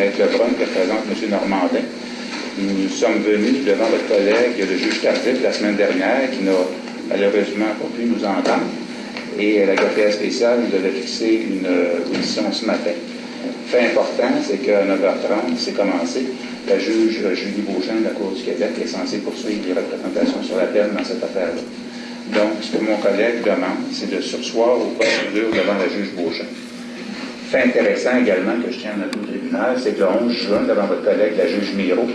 Maître Lebrun, qui représente M. Normandin. Nous sommes venus devant votre collègue, le juge Tardif, la semaine dernière, qui n'a malheureusement pas pu nous entendre. Et la greffière spéciale nous avait fixé une audition ce matin. Fait important, c'est qu'à 9h30, c'est commencé. La juge Julie Beauchamp de la Cour du Québec est censée poursuivre les représentations sur la peine dans cette affaire-là. Donc, ce que mon collègue demande, c'est de sursoir aux procédures devant la juge Beauchamp. Fait intéressant également que je tiens à notre c'est que le 11 juin, devant votre collègue, la juge Miro,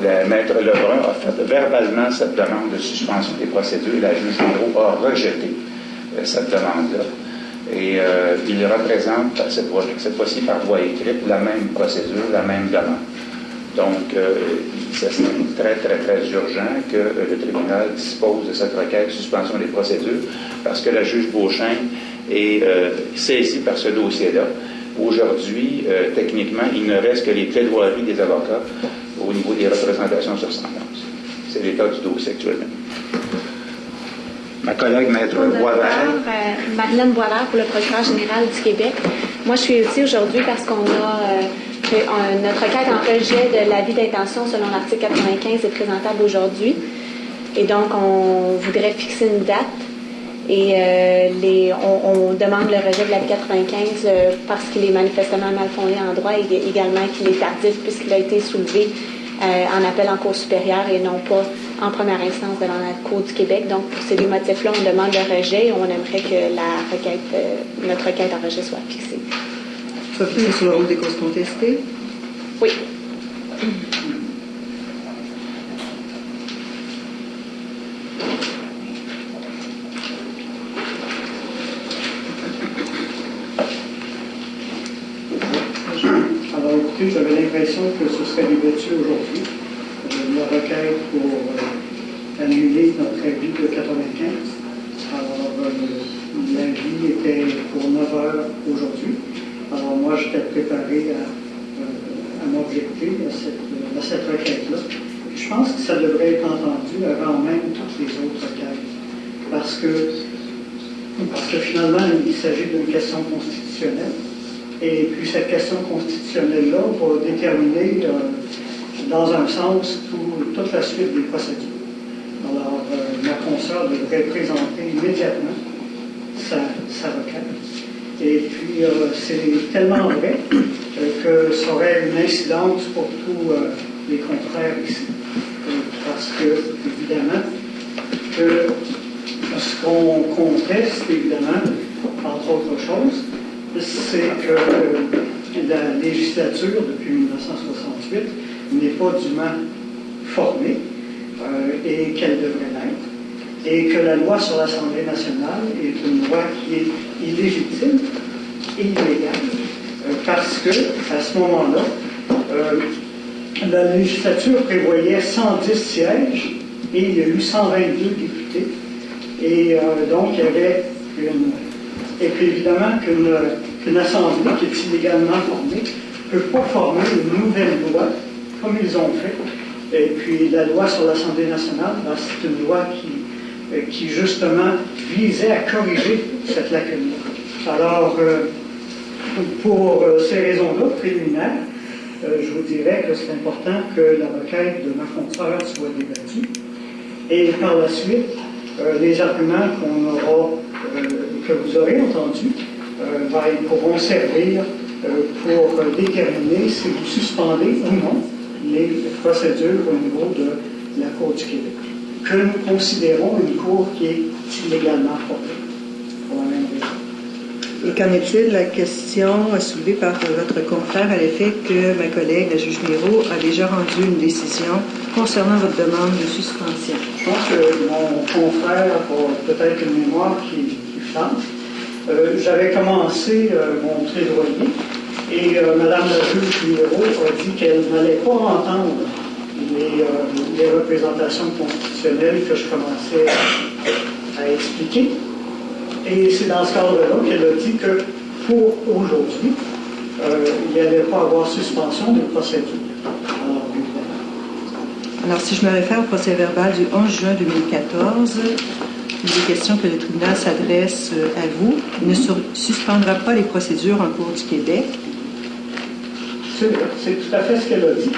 le maître Lebrun a fait verbalement cette demande de suspension des procédures la juge Miro a rejeté euh, cette demande-là. Et euh, il représente, cette, fois-ci par voie écrite, la même procédure, la même demande. Donc, euh, c'est très, très, très urgent que le tribunal dispose de cette requête de suspension des procédures parce que la juge Beauchamp est saisie par ce dossier-là. Aujourd'hui, euh, techniquement, il ne reste que les plaidoiries des avocats au niveau des représentations sur sentence. C'est l'état du dossier actuellement. Ma collègue Maître Boisvert. Euh, Madeleine Boisvert pour le procureur général du Québec. Moi, je suis ici aujourd'hui parce qu'on a notre requête en rejet de l'avis d'intention selon l'article 95 est présentable aujourd'hui. Et donc, on voudrait fixer une date. Et euh, les, on, demande le rejet de l'avis 95 euh, parce qu'il est manifestement mal fondé en droit et également qu'il est tardif puisqu'il a été soulevé euh, en appel en cour supérieure et non pas en première instance devant la Cour du Québec. Donc, pour ces deux motifs-là, on demande le rejet et on aimerait que la requête, notre requête en rejet soit fixée. Sophie, sur le rôle des causes contestées? Oui. Alors, écoutez, j'avais l'impression que ce serait débattu aujourd'hui. Euh, la requête pour euh, annuler notre avis de 95. Alors, était pour 9 heures aujourd'hui. Alors moi, j'étais préparé à, euh, m'objecter à cette, requête-là. Je pense que ça devrait être entendu avant même toutes les autres requêtes. Parce que, parce que finalement, il s'agit d'une question constitutionnelle. Et puis cette question constitutionnelle-là va déterminer euh, dans un sens toute la suite des procédures. Alors, euh, ma consoeur devrait présenter immédiatement sa. Et puis, euh, c'est tellement vrai euh, que ça aurait une incidence pour tous euh, les contraires ici. parce que, évidemment, ce qu'on conteste, évidemment, entre autres choses, c'est que la législature, depuis 1968, n'est pas dûment formée et qu'elle devrait l'être et que la loi sur l'Assemblée nationale est une loi qui est illégitime et illégale, euh, parce que à ce moment-là, euh, la législature prévoyait 110 sièges et il y a eu 122 députés. Et euh, donc, il y avait une. Et puis évidemment qu'une assemblée qui est illégalement formée ne peut pas former une nouvelle loi comme ils ont fait. Et puis la loi sur l'Assemblée nationale, ben, c'est une loi qui qui justement visait à corriger cette lacune. Alors, euh, pour euh, ces raisons-là préliminaires, je vous dirais que c'est important que la requête de ma confrère soit débattue. Et par la suite, les arguments qu'on aura, que vous aurez entendus, ben, pourront servir pour déterminer si vous suspendez ou non les procédures au niveau de la Cour du Québec que nous considérons une cour qui est illégalement formée, pour la même raison. Et qu'en est-il? De la question soulevée par votre confrère à l'effet que ma collègue, la juge Miro, a déjà rendu une décision concernant votre demande de suspension? Je pense que mon confrère a peut-être une mémoire qui, qui flamme. Euh, j'avais commencé euh, mon plaidoyer et euh, Mme la juge Miro a dit qu'elle n'allait pas entendre les, euh, les, représentations constitutionnelles que je commençais à expliquer. Et c'est dans ce cadre-là qu'elle a dit que pour aujourd'hui, euh, il n'y allait pas avoir suspension de procédure. Alors, si je me réfère au procès verbal du 11 juin 2014, il est question que le tribunal s'adresse euh, à vous. Il ne suspendra pas les procédures en cours du Québec. C'est tout à fait ce qu'elle a dit.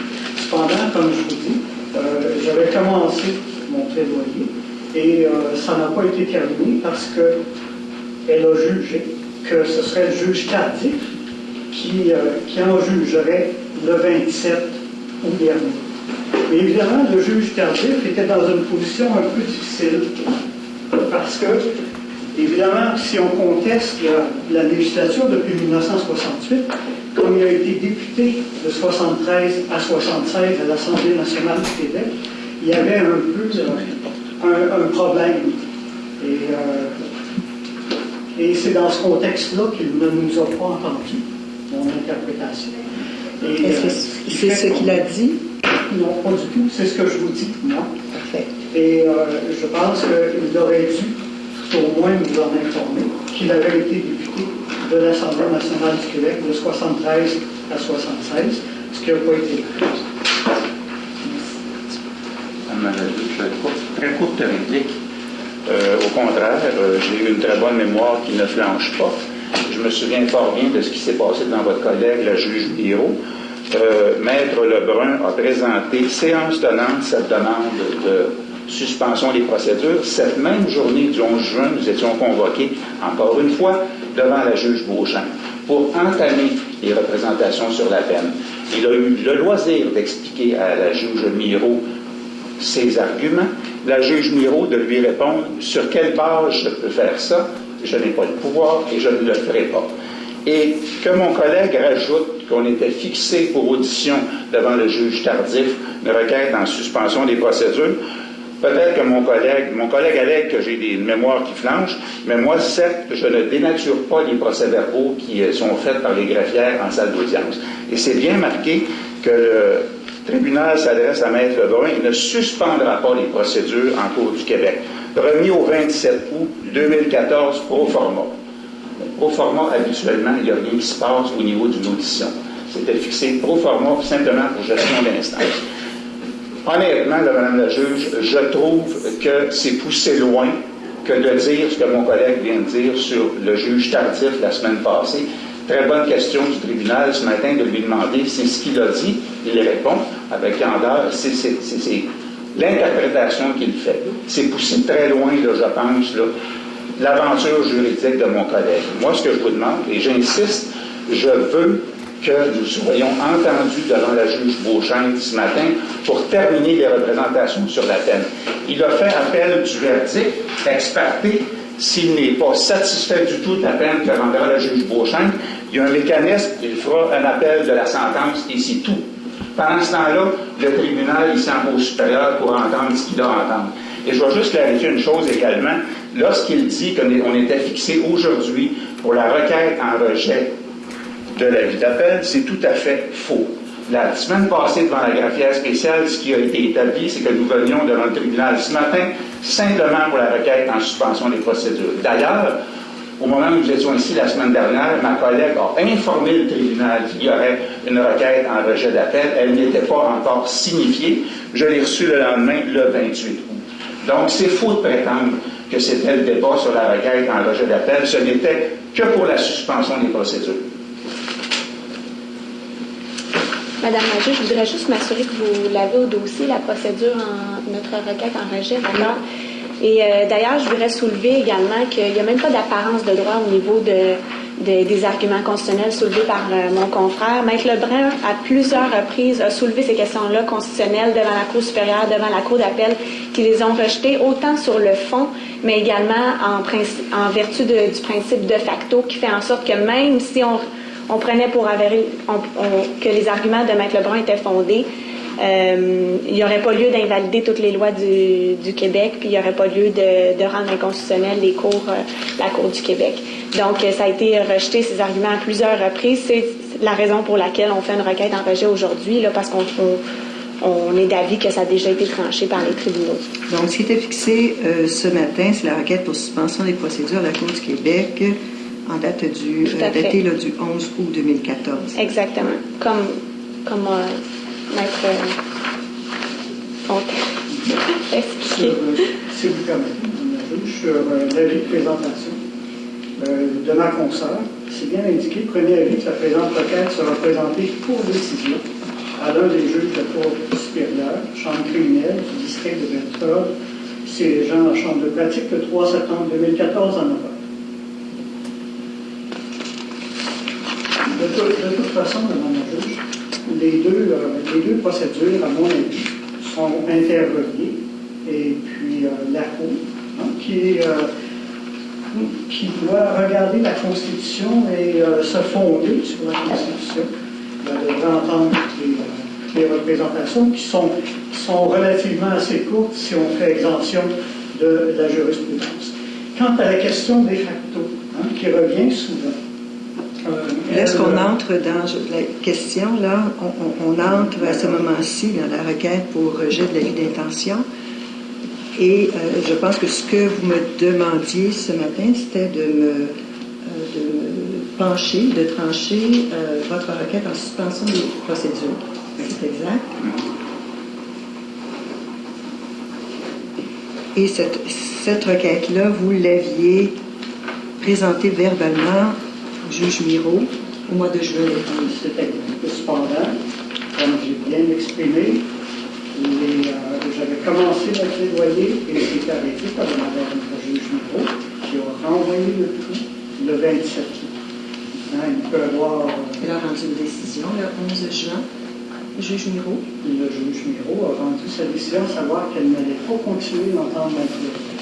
Cependant, comme je vous dis, euh, j'avais commencé mon plaidoyer et euh, ça n'a pas été terminé parce qu'elle a jugé que ce serait le juge tardif qui, euh, qui en jugerait le 27 août dernier. Mais évidemment, le juge tardif était dans une position un peu difficile parce que, évidemment, si on conteste la, la législature depuis 1968, comme il a été député de 73 à 76 à l'Assemblée nationale du Québec, il y avait un peu euh, un, un problème. Et, euh, et c'est dans ce contexte-là qu'il ne nous a pas entendu, mon interprétation. Euh, c'est ce qu'il a dit? Non, pas du tout. C'est ce que je vous dis, moi. Parfait. Et euh, je pense qu'il aurait dû au moins nous en informer qu'il avait été député de l'Assemblée nationale du Québec de 73 à 76, ce qui n'a pas été le très courte réplique. Euh, au contraire, euh, j'ai eu une très bonne mémoire qui ne flanche pas. Je me souviens fort bien de ce qui s'est passé dans votre collègue, la juge Biro. Euh, Maître Lebrun a présenté, séance tenante, cette demande de suspension des procédures. Cette même journée du 11 juin, nous étions convoqués, encore une fois, devant la juge Beauchamp pour entamer les représentations sur la peine. Il a eu le loisir d'expliquer à la juge Miro ses arguments, la juge Miro de lui répondre sur quelle base je peux faire ça, je n'ai pas le pouvoir et je ne le ferai pas. Et que mon collègue rajoute qu'on était fixé pour audition devant le juge tardif, une requête en suspension des procédures, peut-être que mon collègue, mon collègue allègue que j'ai des mémoires qui flanchent, mais moi, certes, je ne dénature pas les procès-verbaux qui euh, sont faits par les greffières en salle d'audience. Et c'est bien marqué que le tribunal s'adresse à Maître Lebrun et ne suspendra pas les procédures en cours du Québec. Remis au 27 août 2014 pro forma. Pro forma, habituellement, il n'y a rien qui se passe au niveau d'une audition. C'était fixé pro forma simplement pour gestion d'instance. Honnêtement, Madame la juge, je trouve que c'est poussé loin que de dire ce que mon collègue vient de dire sur le juge tardif la semaine passée. Très bonne question du tribunal ce matin de lui demander si ce qu'il a dit, il répond avec candeur. C'est c'est- c'est- c'est l'interprétation qu'il fait. C'est poussé très loin, là, je pense, l'aventure juridique de mon collègue. Moi, ce que je vous demande, et j'insiste, je veux que nous soyons entendus devant la juge Beauchamp ce matin pour terminer les représentations sur la peine. Il a fait appel du verdict, experté, s'il n'est pas satisfait du tout de la peine que rendra la juge Beauchamp, il y a un mécanisme, il fera un appel de la sentence et c'est tout. Pendant ce temps-là, le tribunal, il s'en va au supérieur pour entendre ce qu'il à entendre. Et je vais juste clarifier une chose également. Lorsqu'il dit qu'on était fixé aujourd'hui pour la requête en rejet de l'avis d'appel, c'est tout à fait faux. La semaine passée, devant la greffière spéciale, ce qui a été établi, c'est que nous venions devant le tribunal ce matin simplement pour la requête en suspension des procédures. D'ailleurs, au moment où nous étions ici la semaine dernière, ma collègue a informé le tribunal qu'il y aurait une requête en rejet d'appel. Elle n'était pas encore signifiée. Je l'ai reçue le lendemain, le 28 août. Donc, c'est faux de prétendre que c'était le débat sur la requête en rejet d'appel. Ce n'était que pour la suspension des procédures. Madame juge, je voudrais juste m'assurer que vous l'avez au dossier, la procédure en notre requête en rejet, d'accord? Et euh, d'ailleurs, je voudrais soulever également qu'il n'y a même pas d'apparence de droit au niveau de, de- des arguments constitutionnels soulevés par euh, mon confrère. Maître Lebrun, à plusieurs reprises, a soulevé ces questions-là constitutionnelles devant la Cour supérieure, devant la Cour d'appel, qui les ont rejetées autant sur le fond, mais également en vertu de- du principe de facto, qui fait en sorte que même si on, on prenait pour avéré que les arguments de Maître Lebrun étaient fondés, euh, il n'y aurait pas lieu d'invalider toutes les lois du, Québec, puis il n'y aurait pas lieu de, de rendre inconstitutionnel les cours, euh, la Cour du Québec. Donc, euh, ça a été rejeté, ces arguments, à plusieurs reprises. C'est la raison pour laquelle on fait une requête en rejet aujourd'hui, là, parce qu'on on, est d'avis que ça a déjà été tranché par les tribunaux. Donc, ce qui était fixé euh, ce matin, c'est la requête pour suspension des procédures à la Cour du Québec en date du, euh, là, du 11 août 2014. Exactement. Comme, comme euh, Maître euh, Fontaine expliqué. si vous permettez, la sur euh, l'avis de présentation euh, de ma consoeur, c'est bien indiqué, premier avis, que la présente requête sera présentée pour décision à l'un des juges de la Cour supérieure, chambre criminelle du district de Bedford, siégeant en chambre de pratique le 3 septembre 2014 en Europe. De, tout- de toute façon, les deux, euh, les deux procédures, à mon avis, sont interreliées. Et puis euh, la Cour, hein, qui, euh, qui doit regarder la Constitution et se fonder sur la Constitution, devrait entendre les, les représentations qui sont, qui sont relativement assez courtes si on fait exemption de la jurisprudence. Quant à la question des facto, hein, qui revient souvent, euh, Est-ce qu'on elle- entre dans la question, là, on, entre à ce moment-ci dans la requête pour rejet de l'avis d'intention. Et euh, je pense que ce que vous me demandiez ce matin, c'était de me, euh, pencher, de trancher votre requête en suspension des procédures. C'est exact? Et cette, cette requête-là, vous l'aviez présentée verbalement au juge Miro au mois de juin cependant, comme j'ai bien exprimé, euh, j'avais commencé le plaidoyer et c'était arrêté par Madame la juge Miro qui a renvoyé le tout le 27 août. Hein, il peut avoir, euh, Elle a rendu une décision le 11 juin. Juge Miro. le juge Miro a rendu sa décision, à savoir qu'elle n'allait pas continuer d'entendre ma plaidoyer.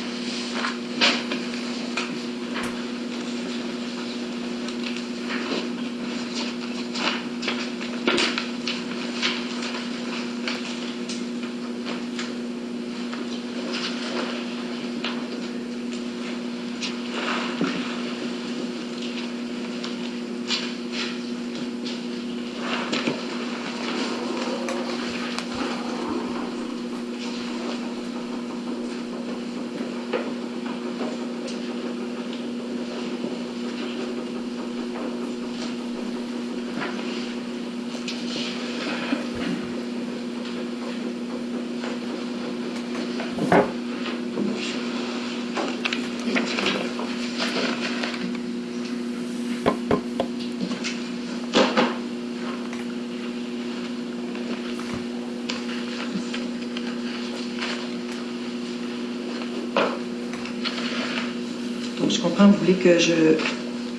Vous voulez que je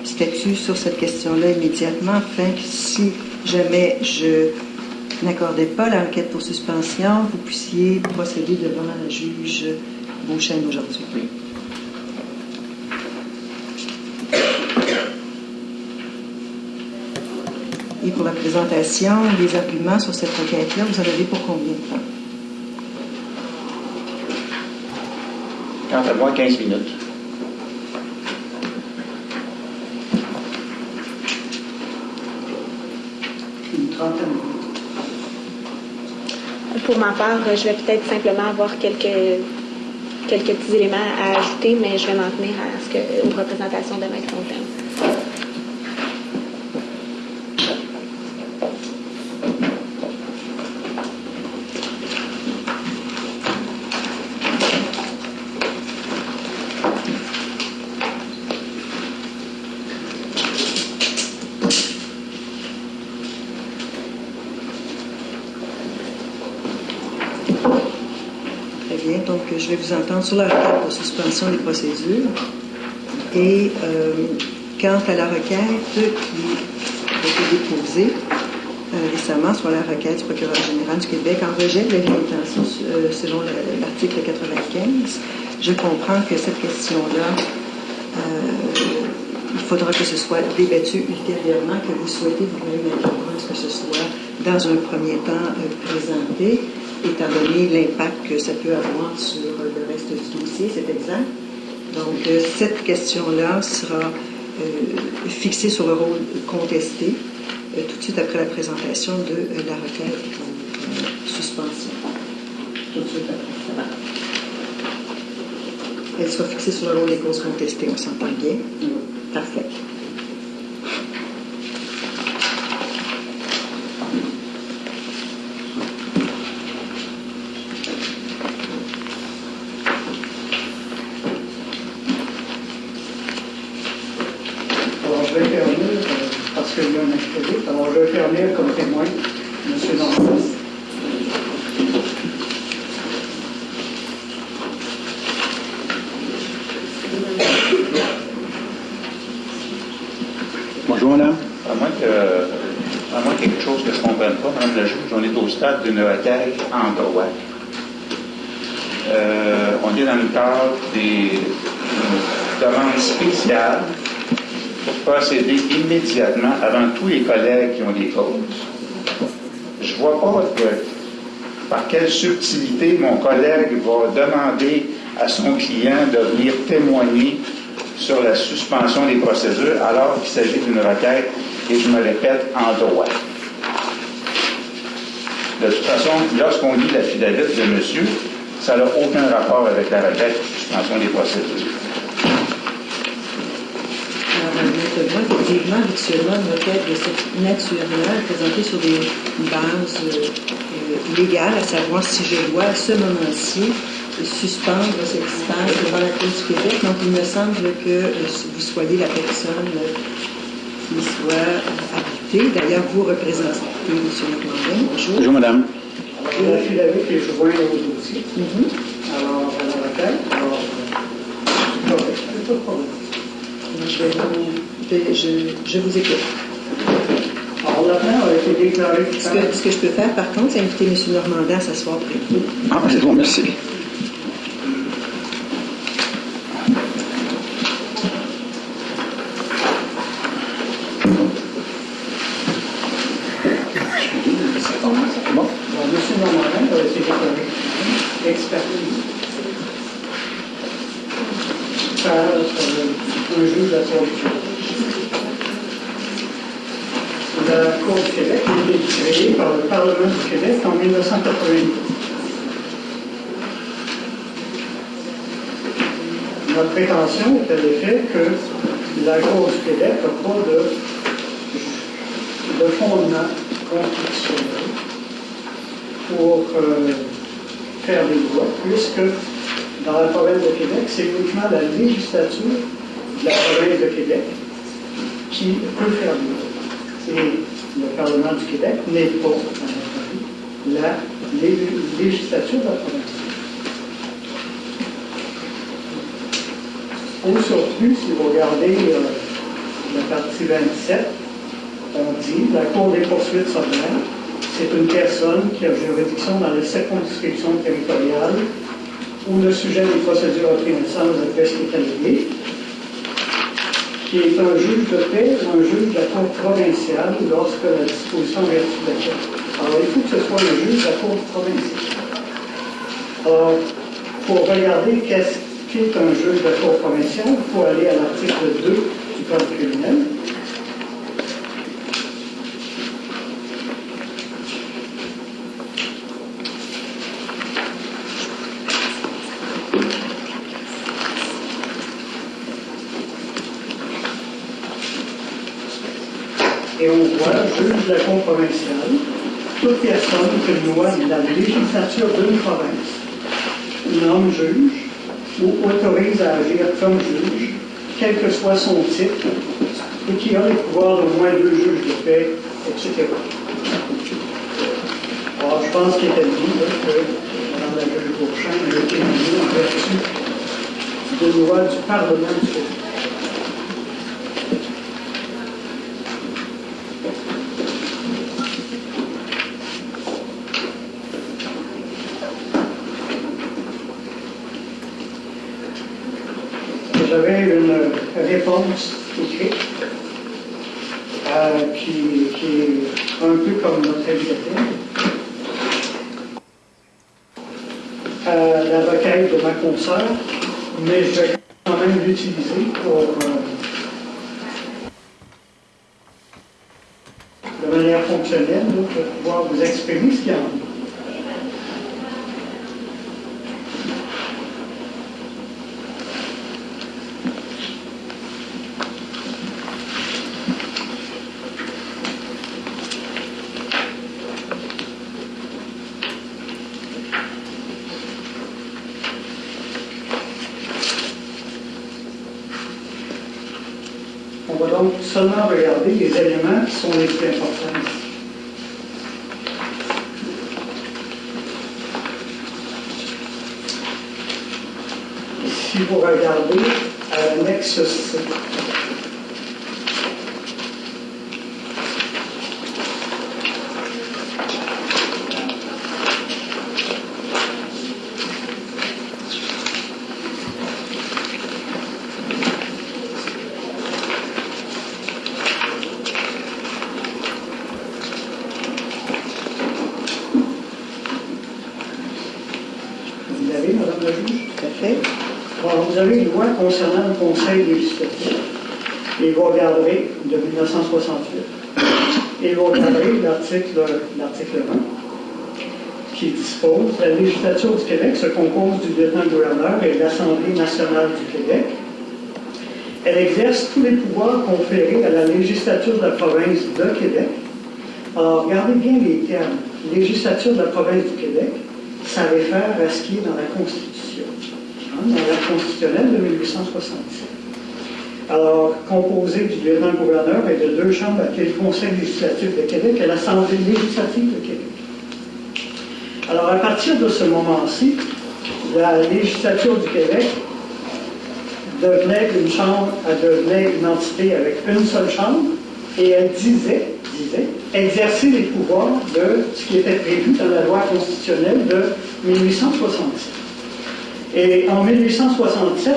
statue sur cette question-là immédiatement, afin que si jamais je n'accordais pas la requête pour suspension, vous puissiez procéder devant la juge Beauchesne aujourd'hui. Et pour la présentation des arguments sur cette requête-là, vous en avez pour combien de temps? Quant à moi, 15 minutes. Une Pour ma part, je vais peut-être simplement avoir quelques, quelques petits éléments à ajouter, mais je vais m'en tenir à ce que, aux représentations de Maître Fontaine. Très bien. Donc, euh, je vais vous entendre sur la requête pour suspension des procédures. Et euh, quant à la requête qui a été déposée euh, récemment sur la requête du procureur général du Québec en rejet de d'intention euh, selon le- l'article 95, je comprends que cette question-là, il faudra que ce soit débattu ultérieurement, que vous souhaitez vous-même que ce soit dans un premier temps présenté, étant donné l'impact que ça peut avoir sur dossier, c'est exact. Donc, euh, cette question-là sera euh, fixée sur le rôle contesté euh, tout de suite après la présentation de la requête euh, suspension à fait. Elle soit fixée sur le rôle des causes contestées, on s'entend bien. Parfait. Alors, je vais faire lire, euh, parce qu'il y a un vais faire lire comme témoin M. Normand. Bonjour, madame. À moins que, à moins quelque chose que je ne comprenne pas, Madame la juge, on est au stade d'une requête en droit. Euh, on est dans le cadre des demandes spéciales procéder immédiatement avant tous les collègues qui ont des causes. Je ne vois pas par quelle subtilité mon collègue va demander à son client de venir témoigner sur la suspension des procédures alors qu'il s'agit d'une requête, et je me répète, en droit. De toute façon, lorsqu'on lit la fidélité de monsieur, ça n'a aucun rapport avec la requête de suspension des procédures. Maintenant, effectivement, habituellement, une requête de cette nature-là est présentée sur des bases euh, euh, légales, à savoir si je dois, à ce moment-ci, suspendre cette instance devant la Cour du Québec. Donc, il me semble que euh, vous soyez la personne euh, qui soit habilitée. D'ailleurs, vous représentez M. Normandin. Bonjour. Bonjour, madame. Alors, la fidélité qui est jointe au dossier. Mhm. Alors, la requête, alors, euh, pas de problème. Donc, Je, vais vous- je- je- je vous écoute. Alors, l'affaire a été déclarée Ce que, ce que je peux faire, par contre, c'est inviter M. Normandin à s'asseoir près de vous. Ah, c'est bon, merci. Bon. Bon, M. Normandin a été déclaré expertise par euh, un juge de la Cour du Québec. La Cour du Québec a été créée par le Parlement du Québec en 1982. Notre à l'effet que la du Québec n'a pas de, de fondement constitutionnel pour euh, faire des lois, puisque dans la province de Québec, c'est uniquement la législature de la province de Québec qui peut faire des lois. Et le Parlement du Québec n'est pas, à la lé- législature de la province. Au surplus, si vous regardez la partie 27, on dit la Cour des poursuites sommaires, c'est une personne qui a juridiction dans la circonscription territoriale où le sujet des procédures de fait qui est qui est un juge de paix ou un juge de la Cour provinciale lorsque la disposition est de laquelle. Alors, il faut que ce soit le juge de la Cour provinciale. Alors, pour regarder qu'est-ce un juge de la Cour provinciale, il faut aller à l'article 2 du Code criminel. Et on voit, juge de la Cour provinciale, toute personne que loi de la législature d'une province nomme juge ou autorise à agir comme juge, quel que soit son titre, et qui a les pouvoirs d'au moins deux juges de paix, etc. Alors, je pense qu'il était dit là, que Mme la juge Beauchamp a été en vertu de loi du Parlement du Québec. J'avais une réponse écrite euh, qui, est un peu comme notre. Euh, la requête de ma consoeur, mais je vais quand même l'utiliser pour euh, de manière fonctionnelle pour pouvoir vous exprimer ce qu'il y en a. On va donc seulement regarder les éléments qui sont les plus importants. Si vous regardez à l'annexe C, vous l'avez, Madame la juge Tout à fait. Bon, vous avez une loi concernant le Conseil législatif. Et vous regarderez de 1968. Et vous regarderez l'article l'article 1 qui dispose la législature du Québec se compose du lieutenant-gouverneur et de l'Assemblée nationale du Québec. Elle exerce tous les pouvoirs conférés à la législature de la province de Québec. Alors, regardez bien les termes. Législature de la province du Québec, ça réfère à ce qui est dans la Constitution hein, dans l'acte constitutionnel de 1867. Alors, composé du lieutenant-gouverneur et de deux chambres appelées le Conseil législatif de Québec? Et l'Assemblée législative de Québec. Alors, à partir de ce moment-ci, la législature du Québec devenait une chambre, elle devenait une entité avec une seule chambre, et elle disait, disait, exercer les pouvoirs de ce qui était prévu dans la loi constitutionnelle de 1867. Et en 1867,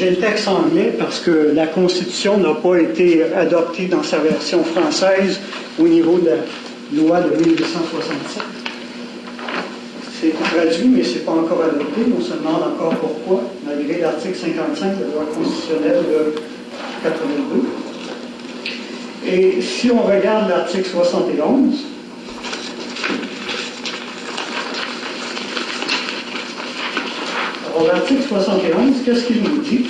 j'ai le texte anglais parce que la Constitution n'a pas été adoptée dans sa version française au niveau de la loi de 1867. C'est traduit, mais ce n'est pas encore adopté. On se demande encore pourquoi, malgré l'article 55 de la loi constitutionnelle de 82. Et si on regarde l'article 71, alors l'article 71, qu'est-ce qu'il nous dit?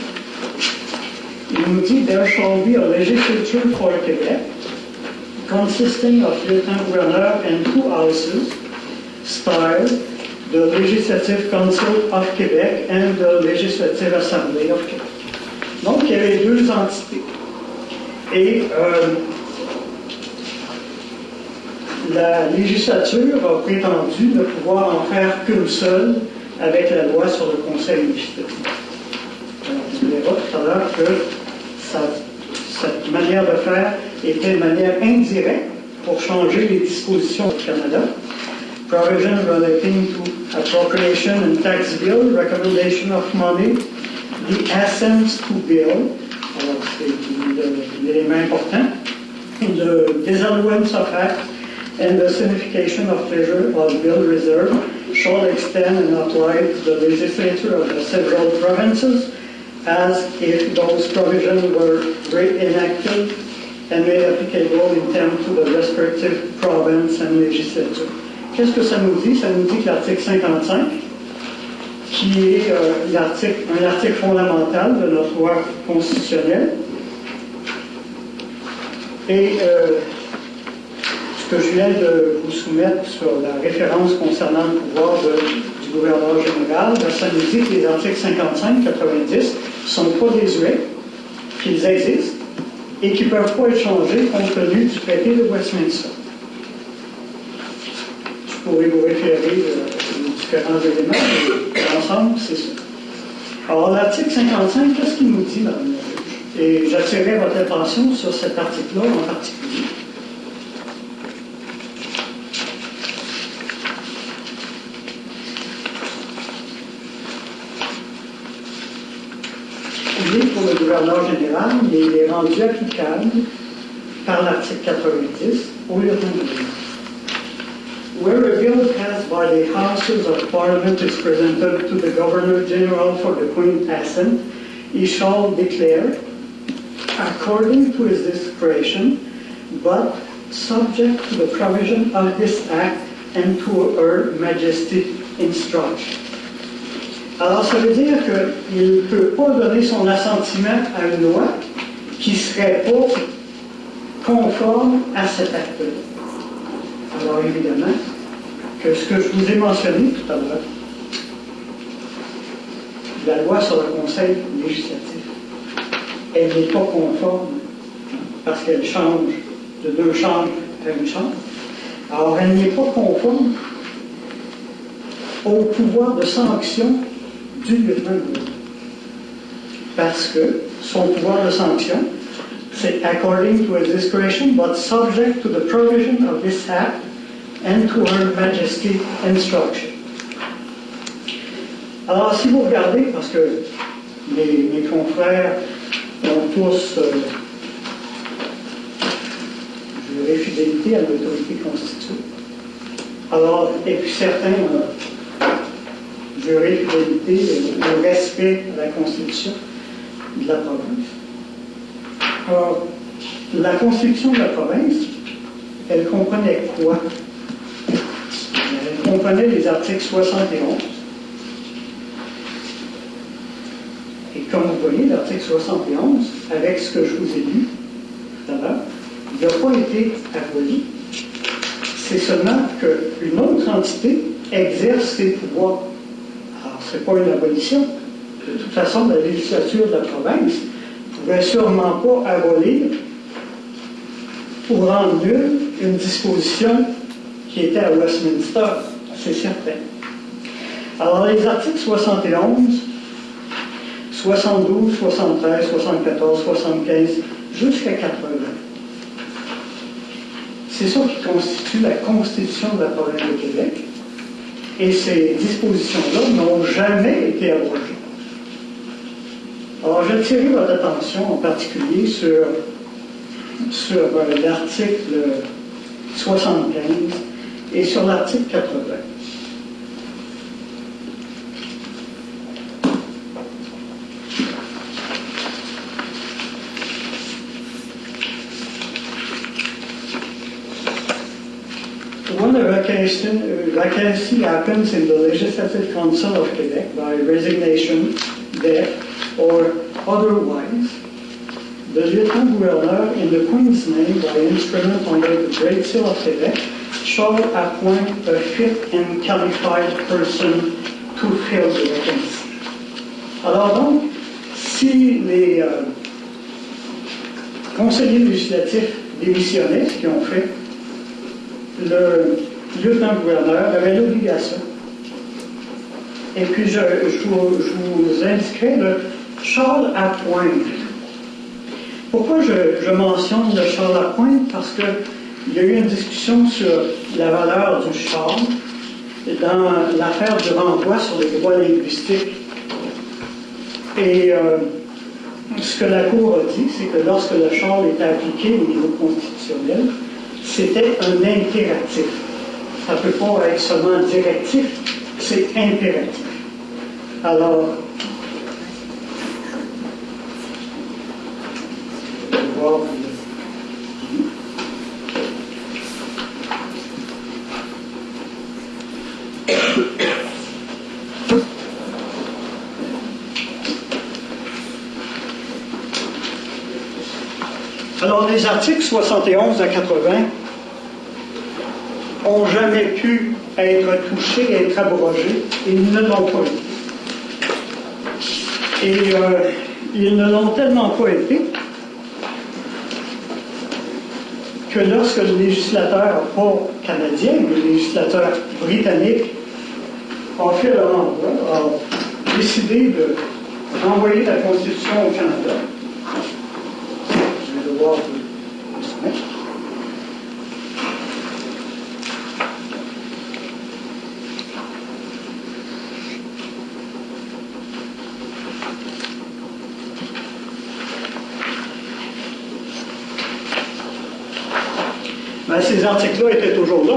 Il nous dit There shall be a legislature for Quebec, consisting of lieutenant governor and two houses, styled the Legislative Council of Quebec and the Legislative Assembly of Quebec. Donc, il y avait deux entités. Et euh, la législature a prétendu ne pouvoir en faire qu'une seule avec la loi sur le Conseil. Alors, on verra tout à l'heure que cette manière de faire était une manière indirecte pour changer les dispositions du Canada. Provision relating to appropriation and tax bill, recommendation of money, the assents to bill, alors c'est le- l'élément important, the disallowance of act, and the signification of pleasure of bill reserve shall extend and authorize the legislature of the several provinces as if those provisions were reenacted and made applicable in terms to the respective province and legislature. Qu'est-ce que ça nous dit? Ça nous dit que l'article 55, qui est euh, un article fondamental de notre loi constitutionnelle, et euh, que je viens de vous soumettre sur la référence concernant le pouvoir du gouverneur général, ça nous dit que les articles 55, 90 ne sont pas désuets, qu'ils existent et qui ne peuvent pas être changés compte tenu du traité de Westminster. Je pourrais vous référer euh, aux différents éléments, mais ensemble, c'est ça. Alors, l'article 55, qu'est-ce qu'il nous dit, la juge? Et j'attirerai votre attention sur cet article-là en particulier. Est pour le gouverneur général, il est rendu applicable par l'article 90 au lieutenant-gouverneur. Where a bill passed by the Houses of Parliament is presented to the Governor General for the Queen assent, he shall declare, according to his discretion, but subject to the provision of this act and to her Majesty's instruction. Alors, ça veut dire qu'il ne peut pas donner son assentiment à une loi qui ne serait pas conforme à cet acte-là. Alors évidemment, que ce que je vous ai mentionné tout à l'heure, la loi sur le conseil législatif, elle n'est pas conforme parce qu'elle change de deux chambres à une chambre. Alors, elle n'est pas conforme au pouvoir de sanction du lieutenant-gouverneur. Parce que son pouvoir de sanction, c'est according to his discretion, but subject to the provision of this act and to her majesty instruction. Alors, si vous regardez, parce que mes, confrères ont tous euh, juré fidélité à l'autorité constituée, alors, et puis certains ont fidélité au respect de la Constitution de la province. Alors, la Constitution de la province, elle comprenait quoi? Elle comprenait les articles 71. Et comme vous voyez, l'article 71, avec ce que je vous ai lu tout à l'heure, il n'a pas été aboli. C'est seulement qu'une autre entité exerce ses pouvoirs. Alors, ce n'est pas une abolition. De toute façon, la législature de la province ne pouvait sûrement pas abolir ou rendre nulle une disposition qui était à Westminster, c'est certain. Alors, les articles 71, 72, 73, 74, 75, jusqu'à 80, c'est ça qui constitue la Constitution de la province de Québec. Et ces dispositions-là n'ont jamais été abrogées. Alors, attirer votre attention en particulier sur, sur euh, l'article 75 et sur l'article 80. Vacancy happens in the Legislative Council of Quebec by resignation, death, or otherwise, the Lieutenant Governor, in the Queen's name, by instrument under the Great Seal of Quebec, shall appoint a fit and qualified person to fill the vacancy. Alors donc, si les euh, conseillers législatifs démissionnaient, ce ont fait, le lieutenant-gouverneur avait l'obligation. Et puis, je, vous, je indiquerai le Charles à Pointe. Pourquoi je, mentionne le Charles à Pointe? Parce qu'il y a eu une discussion sur la valeur du Charles dans l'affaire du renvoi sur les droits linguistiques. Et euh, ce que la Cour a dit, c'est que lorsque le Charles est appliqué au niveau constitutionnel, c'était un impératif. Ça ne peut pas être seulement directif, c'est impératif. Alors. Alors, les articles 71 à 80 ont jamais pu être touchés, être abrogés. Ils ne l'ont pas été. Et euh, ils ne l'ont tellement pas été que lorsque le législateur, pas canadien, mais le législateur britannique, a fait le renvoi, a décidé de renvoyer la Constitution au Canada, je vais devoir vous le soumettre. Ben, ces articles-là étaient toujours là.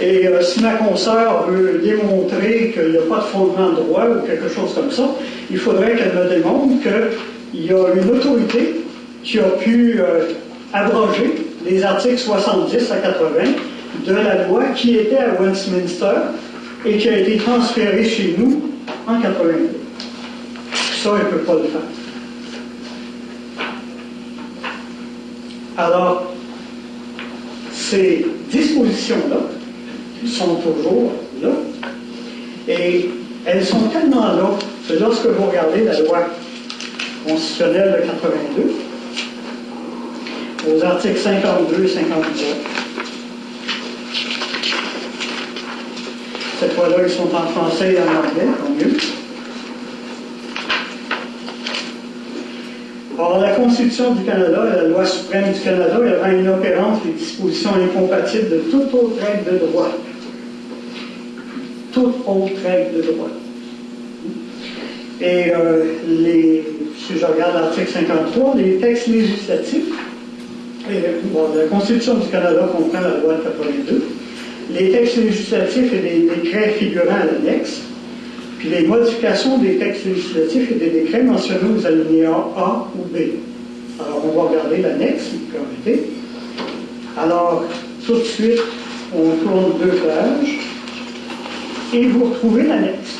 Et euh, si ma consoeur veut démontrer qu'il n'y a pas de fondement de droit ou quelque chose comme ça, il faudrait qu'elle me démontre qu'il y a une autorité qui a pu euh, abroger les articles 70 à 80 de la loi qui était à Westminster et qui a été transférée chez nous en 82. Ça, elle ne peut pas le faire. Alors, ces dispositions-là sont toujours là. Et elles sont tellement là que lorsque vous regardez la loi constitutionnelle de 82, aux articles 52 et 53, cette fois-là, ils sont en français et en anglais, tant mieux. Or, la Constitution du Canada et la loi suprême du Canada elle rend inopérante les dispositions incompatibles de toute autre règle de droit. Toute autre règle de droit. Et euh, si je regarde l'article 53, les textes législatifs, bon, la Constitution du Canada comprend la loi de 82, les textes législatifs et les décrets figurant à l'annexe, les modifications des textes législatifs et des décrets mentionnés aux alinéas A ou B. Alors, on va regarder l'annexe, si vous permettez. Alors, tout de suite, on tourne deux pages et vous retrouvez l'annexe.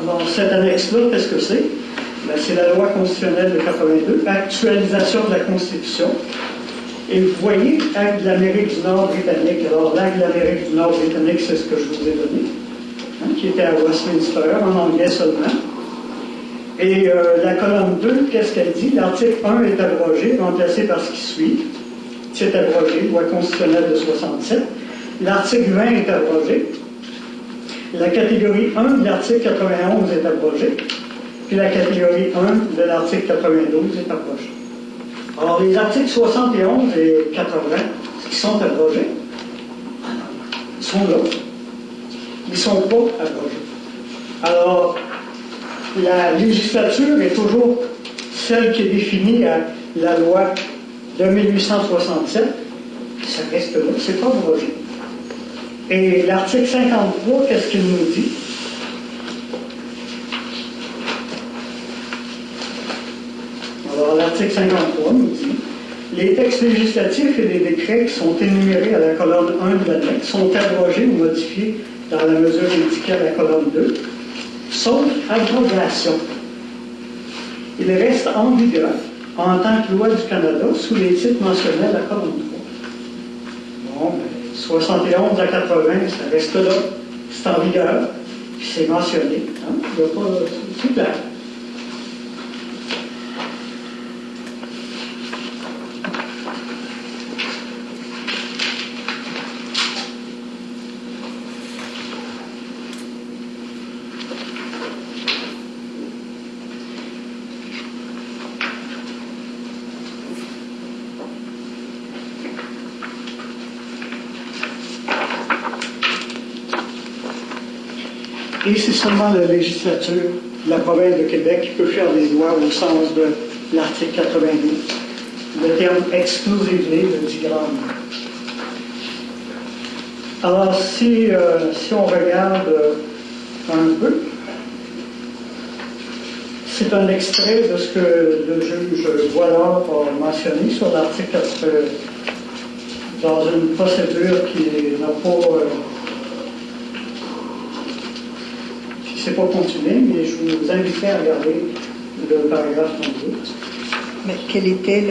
Alors, cette annexe-là, qu'est-ce que c'est? Ben, c'est la loi constitutionnelle de 82, actualisation de la Constitution. Et vous voyez, acte de l'Amérique du Nord britannique. Alors, l'acte de l'Amérique du Nord britannique, c'est ce que je vous ai donné, hein, qui était à Westminster, en anglais seulement. Et euh, la colonne 2, qu'est-ce qu'elle dit? L'article 1 est abrogé, remplacé par ce qui suit. C'est abrogé, loi constitutionnelle de 67. L'article 20 est abrogé. La catégorie 1 de l'article 91 est abrogée. Puis la catégorie 1 de l'article 92 est abrogée. Alors, les articles 71 et 80, qui sont abrogés, sont là. Ils sont pas abrogés. Alors, la législature est toujours celle qui est définie à la loi de 1867. Ça reste là, c'est pas abrogé. Et l'article 53, qu'est-ce qu'il nous dit? Alors, l'article 53 nous dit les textes législatifs et les décrets qui sont énumérés à la colonne 1 de l'annexe sont abrogés ou modifiés dans la mesure indiquée à la colonne 2, sauf abrogation. Ils restent en vigueur en tant que loi du Canada sous les titres mentionnés à la colonne 3. Bon, ben, 71 à 80, ça reste là, c'est en vigueur, puis c'est mentionné. Hein? Il n'y a pas. Seulement la législature de la province de Québec qui peut faire des lois au sens de l'article 92. Le terme exclusively le dit. Alors, si, euh, si on regarde euh, un peu, c'est un extrait de ce que le juge Boilard a mentionné sur l'article euh, dans une procédure qui n'a pas. euh, c'est pas continué, mais je vous inviterai à regarder le paragraphe 32. Mais quelle était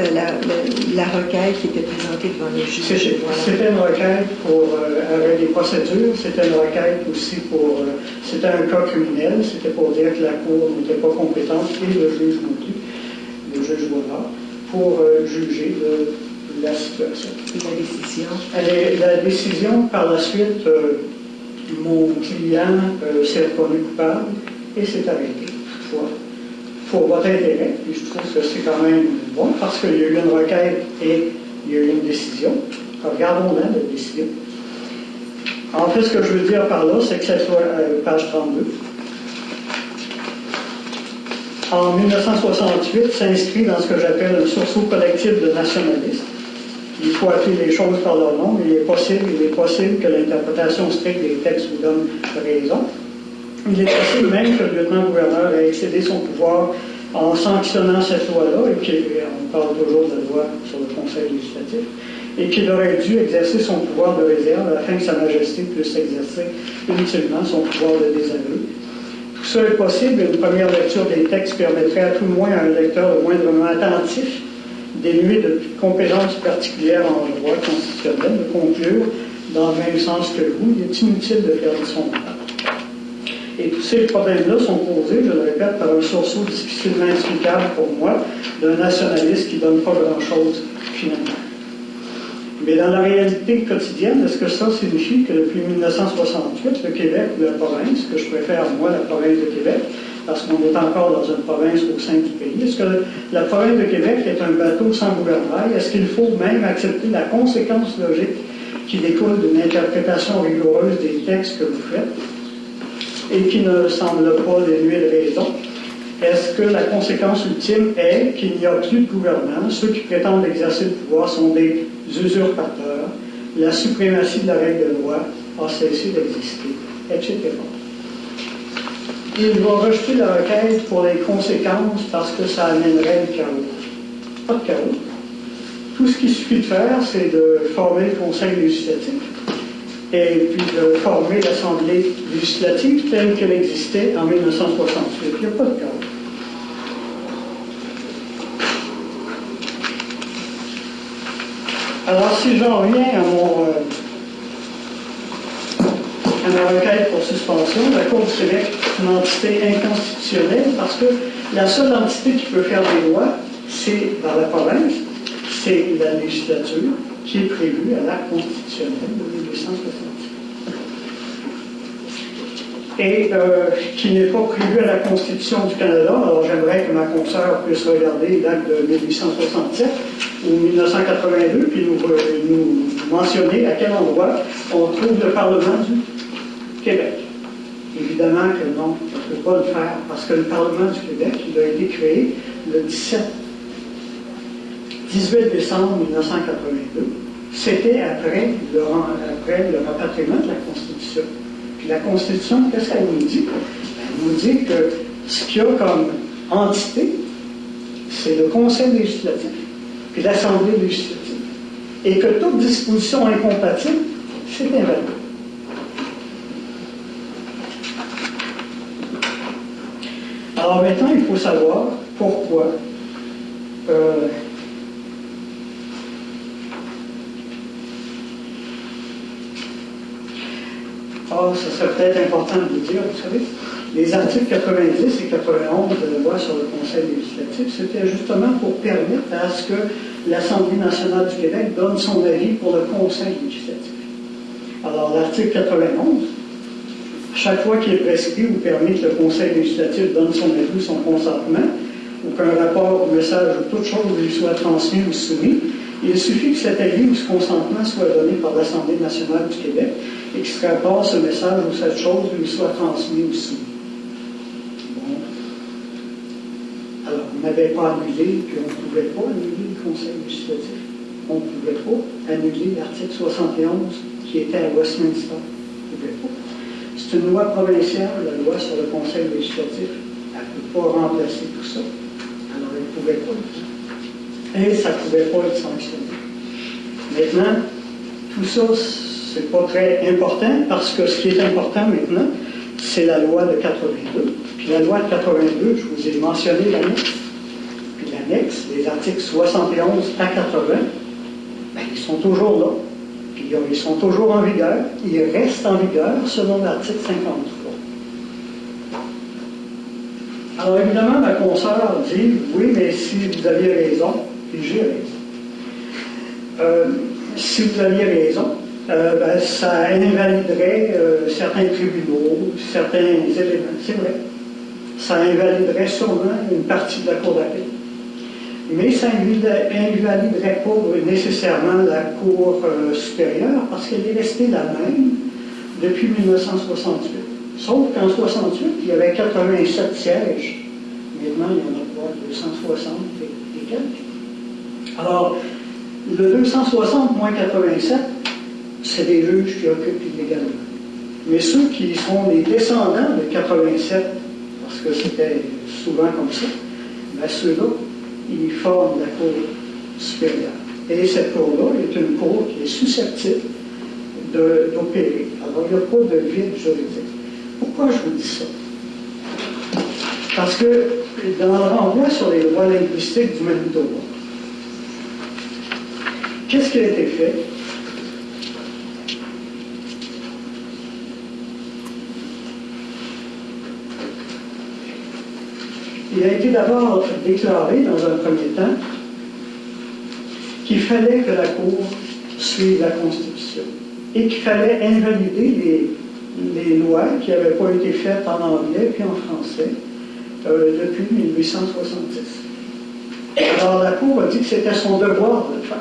la, requête qui était présentée devant le juge? C'était Voilà. une requête pour, euh, avec des procédures, c'était une requête aussi pour, euh, c'était un cas criminel, c'était pour dire que la Cour n'était pas compétente, et le juge non plus, le juge Boilard, pour euh, juger de la situation. Et la décision? Elle est- la décision, par la suite, mon client euh, s'est reconnu coupable et s'est arrêté. Toutefois, pour votre intérêt, je trouve que c'est quand même bon parce qu'il y a eu une requête et il y a eu une décision. Regardons-la, la décision. En fait, ce que je veux dire par là, c'est que cette loi, euh, page 32, en 1968, s'inscrit dans ce que j'appelle un sursaut collectif de nationalistes. Il faut appeler les choses par leur nom, il est possible, il est possible que l'interprétation stricte des textes vous donne raison. Il est possible même que le lieutenant-gouverneur ait excédé son pouvoir en sanctionnant cette loi-là, et qu'on parle toujours de loi sur le Conseil législatif, et qu'il aurait dû exercer son pouvoir de réserve afin que Sa Majesté puisse exercer inutilement son pouvoir de désaveu. Tout ça est possible, une première lecture des textes permettrait à tout le moins à un lecteur le moindrement attentif dénué de toute compétence particulière en droit constitutionnel, de conclure dans le même sens que vous, il est inutile de faire son temps. Et tous ces problèmes-là sont posés, je le répète, par un sursaut difficilement explicable pour moi d'un nationaliste qui ne donne pas grand-chose finalement. Mais dans la réalité quotidienne, est-ce que ça signifie que depuis 1968, le Québec ou la province, que je préfère moi la province de Québec, parce qu'on est encore dans une province au sein du pays, est-ce que la province de Québec est un bateau sans gouvernail? Est-ce qu'il faut même accepter la conséquence logique qui découle d'une interprétation rigoureuse des textes que vous faites et qui ne semble pas dénuer de raison? Est-ce que la conséquence ultime est qu'il n'y a plus de gouvernement? Ceux qui prétendent exercer le pouvoir sont des usurpateurs. La suprématie de la règle de loi a cessé d'exister, etc. Il va rejeter la requête pour les conséquences parce que ça amènerait le chaos. Pas de chaos. Tout ce qu'il suffit de faire, c'est de former le Conseil législatif et puis de former l'Assemblée législative telle qu'elle existait en 1968. Il n'y a pas de chaos. Alors, si j'en reviens à mon, euh, à ma requête pour suspension, la Cour du Québec entité inconstitutionnelle parce que la seule entité qui peut faire des lois, c'est dans la province, c'est la législature qui est prévue à l'acte constitutionnel de 1867 et euh, qui n'est pas prévu à la Constitution du Canada. Alors j'aimerais que ma consoeur puisse regarder l'acte de 1867 ou 1982, puis euh, nous mentionner à quel endroit on trouve le Parlement du Québec. Évidemment que non, on ne peut pas le faire, parce que le Parlement du Québec, il a été créé le 17, 18 décembre 1982. C'était après le, après le rapatriement de la Constitution. Puis la Constitution, qu'est-ce qu'elle nous dit? Elle nous dit que ce qu'il y a comme entité, c'est le Conseil législatif puis l'Assemblée législative. Et que toute disposition incompatible, c'est invalide. Alors maintenant, il faut savoir pourquoi euh, Ah, ça serait peut-être important de vous dire, vous savez, les articles 90 et 91 de la loi sur le Conseil législatif, c'était justement pour permettre à ce que l'Assemblée nationale du Québec donne son avis pour le Conseil législatif. Alors, l'article 91, chaque fois qu'il est prescrit ou permis que le Conseil législatif donne son avis ou son consentement, ou qu'un rapport ou message ou toute chose lui soit transmis ou soumis, il suffit que cet avis ou ce consentement soit donné par l'Assemblée nationale du Québec et que ce rapport, ce message ou cette chose lui soit transmis ou soumis. Bon. Alors, on n'avait pas annulé, puis on ne pouvait pas annuler le Conseil législatif. On ne pouvait pas annuler l'article 71 qui était à Westminster. On ne pouvait pas. C'est une loi provinciale, la loi sur le Conseil législatif. Elle ne peut pas remplacer tout ça. Alors, elle ne pouvait pas et ça ne pouvait pas être sanctionné. Maintenant, tout ça, c'est pas très important parce que ce qui est important maintenant, c'est la loi de 82. Puis la loi de 82, je vous ai mentionné l'annexe. Puis l'annexe, les articles 71 à 80, ben, ils sont toujours là. Puis ils sont toujours en vigueur. Ils restent en vigueur selon l'article 53. Alors évidemment, ma consoeur dit, oui, mais si vous aviez raison, et j'ai raison. Euh, si vous aviez raison, euh, ben, ça invaliderait euh, certains tribunaux, certains éléments. C'est vrai. Ça invaliderait sûrement une partie de la Cour d'appel. Mais ça invaliderait pas nécessairement la Cour supérieure parce qu'elle est restée la même depuis 1968. Sauf qu'en 68, il y avait 87 sièges. Maintenant, il y en a pas 260 et quelques. Alors, le 260 moins 87, c'est des juges qui occupent illégalement. Mais ceux qui sont les descendants de 87, parce que c'était souvent comme ça, ben ceux-là, ils forment la Cour supérieure. Et cette Cour-là est une Cour qui est susceptible d'opérer. Alors, il n'y a pas de vide juridique. Pourquoi je vous dis ça? Parce que dans le renvoi sur les lois linguistiques du Manitoba, qu'est-ce qui a été fait? Il a été d'abord déclaré dans un premier temps qu'il fallait que la Cour suive la Constitution et qu'il fallait invalider les, lois qui n'avaient pas été faites en anglais puis en français euh, depuis 1870. Alors la Cour a dit que c'était son devoir de le faire.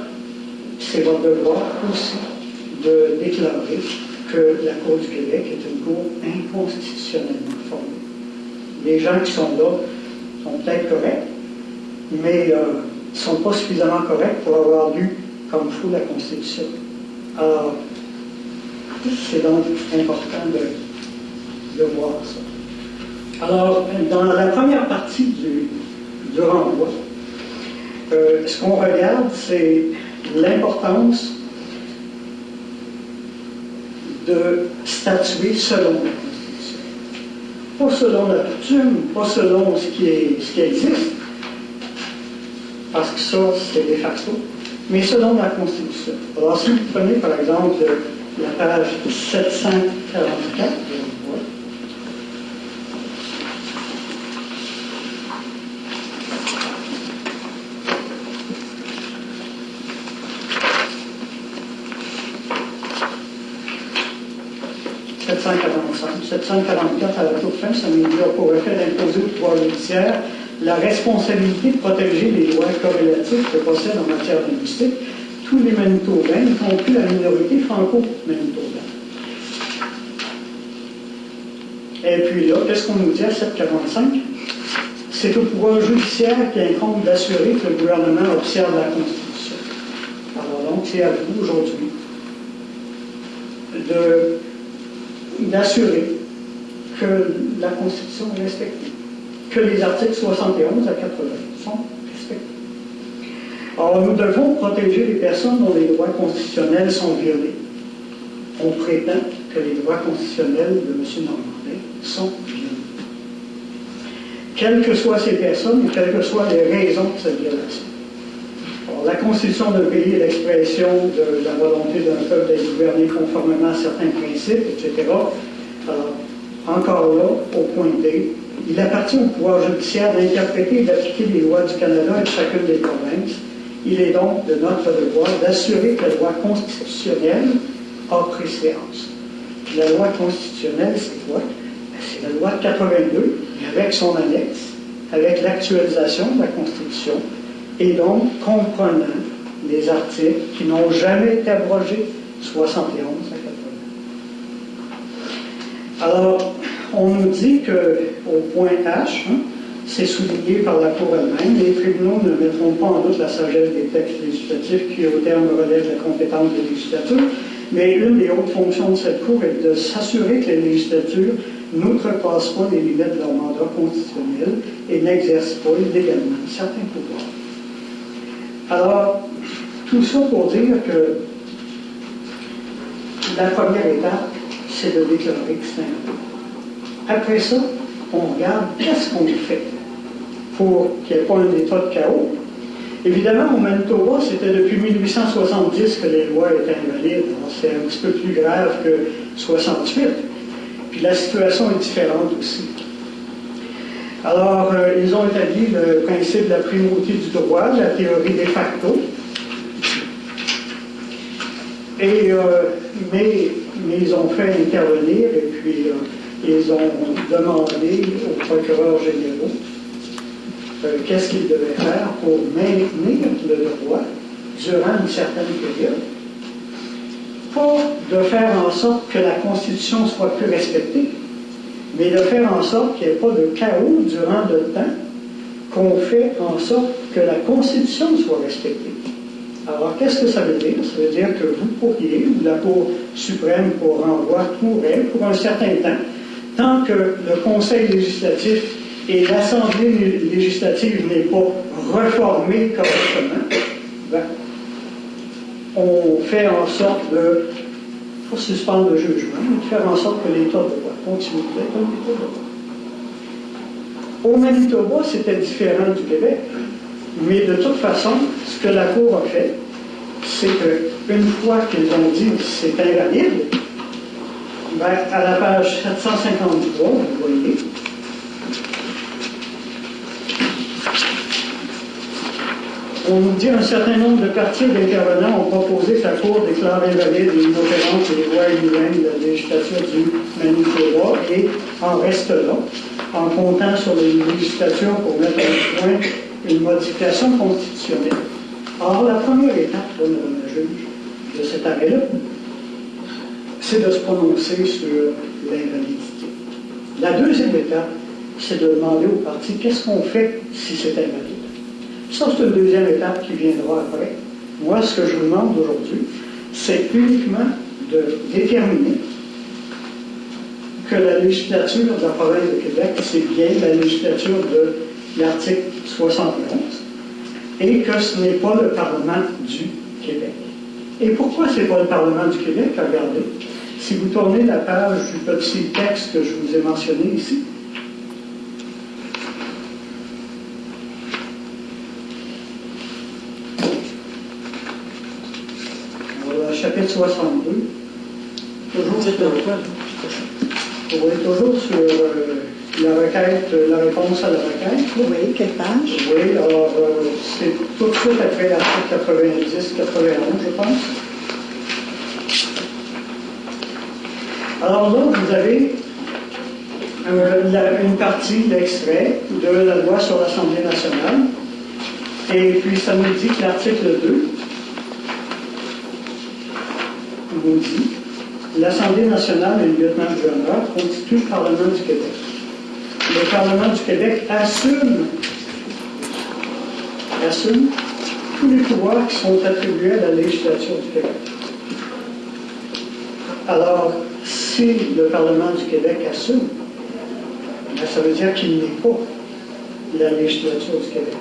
C'est votre devoir aussi de déclarer que la Cour du Québec est une Cour inconstitutionnellement formée. Les gens qui sont là sont peut-être corrects, mais ne euh, sont pas suffisamment corrects pour avoir lu comme faut la Constitution. Alors, c'est donc important de, de, voir ça. Alors, dans la première partie du, du renvoi, euh, ce qu'on regarde, c'est l'importance de statuer selon. Pas selon la coutume, pas selon ce qui, est, ce qui existe, parce que ça, c'est de facto, mais selon la Constitution. Alors, si vous prenez par exemple la page 744, 744 à la toute fin, ça nous a pour effet d'imposer au pouvoir judiciaire la responsabilité de protéger les droits corrélatifs que possèdent en matière linguistique tous les Manitobains, y compris la minorité franco-manitobaine. Et puis là, qu'est-ce qu'on nous dit à 745? C'est au pouvoir judiciaire qui incombe d'assurer que le gouvernement observe la Constitution. Alors donc, c'est à vous aujourd'hui d'assurer que la Constitution est respectée, que les articles 71 à 80 sont respectés. Alors, nous devons protéger les personnes dont les droits constitutionnels sont violés. On prétend que les droits constitutionnels de M. Normandin sont violés. Quelles que soient ces personnes quelles que soient les raisons de cette violation. Alors, la Constitution d'un pays est l'expression de la volonté d'un peuple d'être gouverné conformément à certains principes, etc. Alors, encore là, au point D, il appartient au pouvoir judiciaire d'interpréter et d'appliquer les lois du Canada et de chacune des provinces. Il est donc de notre devoir d'assurer que la loi constitutionnelle a préséance. La loi constitutionnelle, c'est quoi? Ben, c'est la loi de 82, avec son annexe, avec l'actualisation de la Constitution, et donc comprenant les articles qui n'ont jamais été abrogés, 71 à 80. Alors, on nous dit qu'au point H, hein, c'est souligné par la Cour elle-même, les tribunaux ne mettront pas en doute la sagesse des textes législatifs qui, au terme, relèvent la compétence des législatures, mais une des hautes fonctions de cette Cour est de s'assurer que les législatures n'outrepassent pas les limites de leur mandat constitutionnel et n'exercent pas illégalement certains pouvoirs. Alors, tout ça pour dire que la première étape, c'est de déclarer que c'est un Après ça, on regarde qu'est-ce qu'on fait pour qu'il n'y ait pas un état de chaos. Évidemment, au Manitoba, c'était depuis 1870 que les lois étaient invalides. C'est un petit peu plus grave que 68. Puis la situation est différente aussi. Alors, euh, ils ont établi le principe de la primauté du droit, la théorie de facto. Et, euh, mais, mais, ils ont fait intervenir et puis euh, ils ont demandé aux procureurs généraux euh, qu'est-ce qu'ils devaient faire pour maintenir le droit durant une certaine période, pas de faire en sorte que la Constitution soit plus respectée, mais de faire en sorte qu'il n'y ait pas de chaos durant le temps qu'on fait en sorte que la Constitution soit respectée. Alors, qu'est-ce que ça veut dire? Ça veut dire que vous pourriez, ou la Cour suprême pour renvoi pourrait, pour un certain temps, tant que le Conseil législatif et l'Assemblée législative n'est pas réformée correctement, ben, on fait en sorte de pour suspendre le jugement, de faire en sorte que l'État de droit continue d'être un État de droit. Au Manitoba, c'était différent du Québec, mais de toute façon, ce que la Cour a fait, c'est qu'une fois qu'ils ont dit que c'est invalide, ben, à la page 753, vous voyez, on nous dit un certain nombre de parties d'intervenants ont proposé que la Cour déclare invalide et inopérante les lois inhumaines de la législature du Manitoba et en reste là, en comptant sur les législatures pour mettre au point une modification constitutionnelle. Or, la première étape, Madame la juge, de cet arrêt-là, c'est de se prononcer sur l'invalidité. La deuxième étape, c'est de demander aux partis qu'est-ce qu'on fait si c'est invalide? Ça, c'est une deuxième étape qui viendra après. Moi, ce que je vous demande aujourd'hui, c'est uniquement de déterminer que la législature de la province de Québec, c'est bien la législature de l'article 71 et que ce n'est pas le Parlement du Québec. Et pourquoi ce n'est pas le Parlement du Québec? Regardez, si vous tournez la page du petit texte que je vous ai mentionné ici, Voilà, chapitre 62. Toujours sur, oui, toujours sur euh, la requête, la réponse à la requête. Oui, quelle page? Oui, alors euh, c'est tout de suite après l'article 90, 91, je pense. Alors là, vous avez euh, la- une partie d'extrait de la loi sur l'Assemblée nationale. Et puis ça nous dit que l'article 2 nous dit l'Assemblée nationale et le lieutenant-gouverneur constituent le Parlement du Québec. Le Parlement du Québec assume, assume tous les pouvoirs qui sont attribués à la législature du Québec. Alors, si le Parlement du Québec assume, ben, ça veut dire qu'il n'est pas la législature du Québec.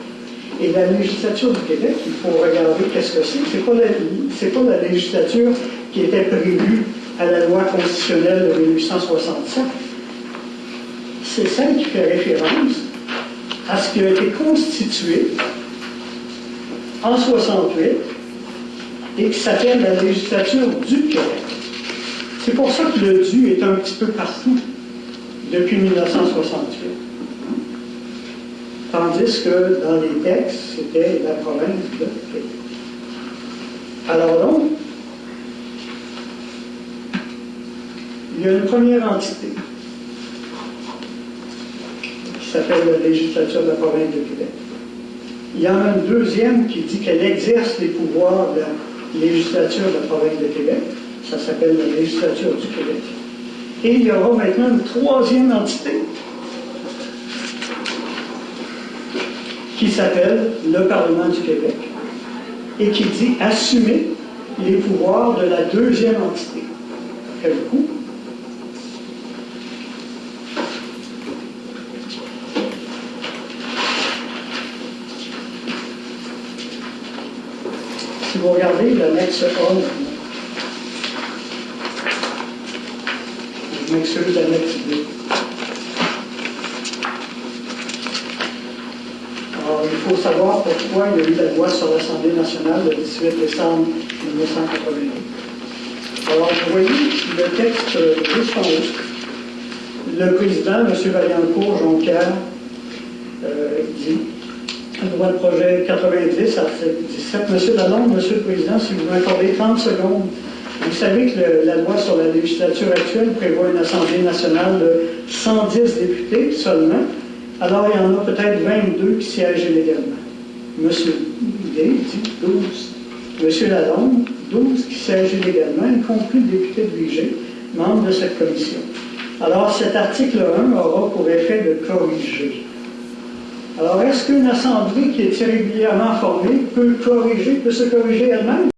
Et la législature du Québec, il faut regarder qu'est-ce que c'est. C'est pas pas la législature qui était prévue à la loi constitutionnelle de 1867. C'est celle qui fait référence à ce qui a été constitué en 68 et qui s'appelle la législature du Québec. C'est pour ça que le du est un petit peu partout depuis 1968. Tandis que dans les textes, c'était la province de Québec. Alors donc, il y a une première entité s'appelle la législature de la province de Québec. Il y en a une deuxième qui dit qu'elle exerce les pouvoirs de la législature de la province de Québec. Ça s'appelle la législature du Québec. Et il y aura maintenant une troisième entité qui s'appelle le Parlement du Québec et qui dit assumer les pouvoirs de la deuxième entité. Quel coup? Vous regardez l'annexe 1, je m'excuse, l'annexe 2. Alors, il faut savoir pourquoi il y a eu la loi sur l'Assemblée nationale le 18 décembre 1981. Alors, vous voyez le texte juste en haut. Le président, M. Vaillancourt Jonquière, Loi de projet 90, article 17. Monsieur Lalonde, Monsieur le Président, si vous m'accordez 30 secondes, vous savez que le- la loi sur la législature actuelle prévoit une Assemblée nationale de 110 députés seulement. Alors, il y en a peut-être 22 qui siègent illégalement. Monsieur dit 12. Monsieur Lalonde, 12 qui siègent illégalement, y compris le député de Vigée, membre de cette commission. Alors, cet article 1 aura pour effet de corriger. Alors, est-ce qu'une assemblée qui est irrégulièrement formée peut corriger, peut se corriger elle-même?